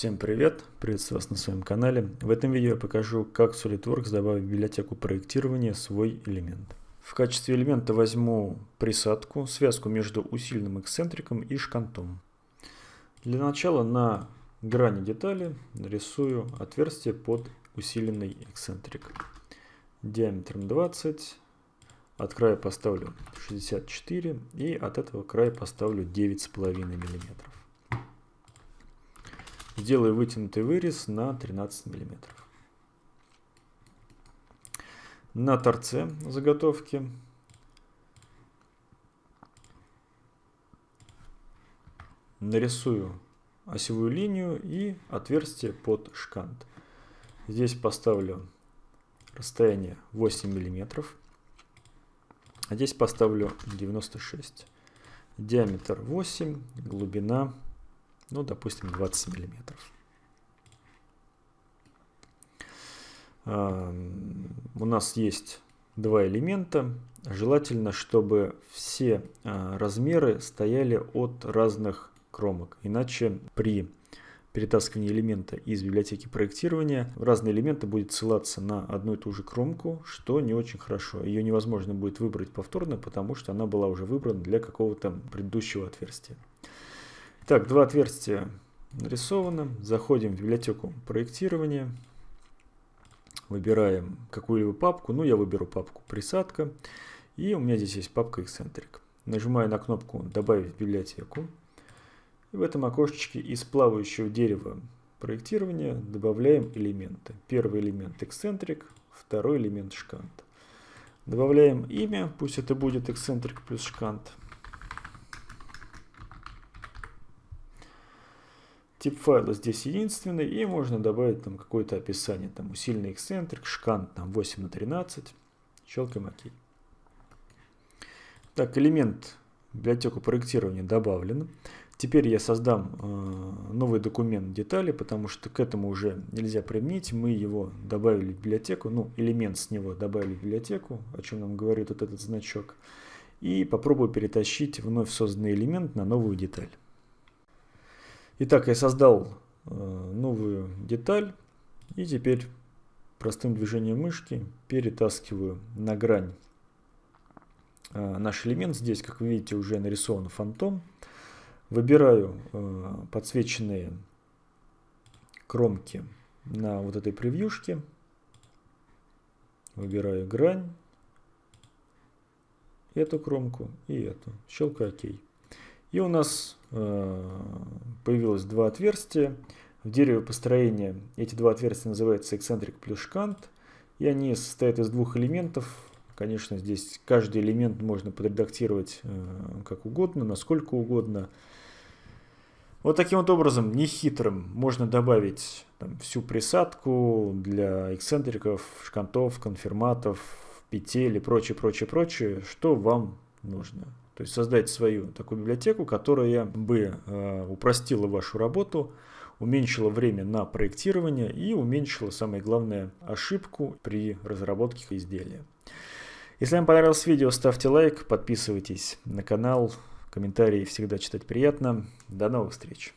Всем привет! Приветствую вас на своем канале. В этом видео я покажу, как в SolidWorks добавить в библиотеку проектирования свой элемент. В качестве элемента возьму присадку, связку между усиленным эксцентриком и шкантом. Для начала на грани детали нарисую отверстие под усиленный эксцентрик. Диаметром 20, от края поставлю 64 и от этого края поставлю 9,5 миллиметров. Сделаю вытянутый вырез на 13 мм. На торце заготовки нарисую осевую линию и отверстие под шкант. Здесь поставлю расстояние 8 мм, а здесь поставлю 96 диаметр 8, глубина ну, допустим, 20 миллиметров. У нас есть два элемента. Желательно, чтобы все а, размеры стояли от разных кромок. Иначе при перетаскивании элемента из библиотеки проектирования разные элементы будет ссылаться на одну и ту же кромку, что не очень хорошо. Ее невозможно будет выбрать повторно, потому что она была уже выбрана для какого-то предыдущего отверстия. Так, два отверстия нарисованы. Заходим в библиотеку проектирования. Выбираем какую-либо папку. Ну, я выберу папку присадка. И у меня здесь есть папка эксцентрик. Нажимаю на кнопку «Добавить в библиотеку». И в этом окошечке из плавающего дерева проектирования добавляем элементы. Первый элемент эксцентрик, второй элемент шкант. Добавляем имя, пусть это будет эксцентрик плюс шкант. Тип файла здесь единственный, и можно добавить там какое-то описание, там усиленный эксцентрик, шкант там 8 на 13, щелкаем ОК. Так, элемент библиотеку проектирования добавлен. Теперь я создам э, новый документ детали, потому что к этому уже нельзя применить. Мы его добавили в библиотеку, ну, элемент с него добавили в библиотеку, о чем нам говорит вот этот значок. И попробую перетащить вновь созданный элемент на новую деталь. Итак, я создал э, новую деталь и теперь простым движением мышки перетаскиваю на грань э, наш элемент. Здесь, как вы видите, уже нарисован фантом. Выбираю э, подсвеченные кромки на вот этой превьюшке. Выбираю грань, эту кромку и эту. Щелкаю ОК. И у нас э, появилось два отверстия. В дереве построения эти два отверстия называются эксцентрик плюс шкант. И они состоят из двух элементов. Конечно, здесь каждый элемент можно подредактировать э, как угодно, насколько угодно. Вот таким вот образом, нехитрым, можно добавить там, всю присадку для эксцентриков, шкантов, конфирматов, петель и прочее, прочее, прочее, что вам нужно. То есть создать свою такую библиотеку, которая бы э, упростила вашу работу, уменьшила время на проектирование и уменьшила, самое главное, ошибку при разработке изделия. Если вам понравилось видео, ставьте лайк, подписывайтесь на канал, комментарии всегда читать приятно. До новых встреч!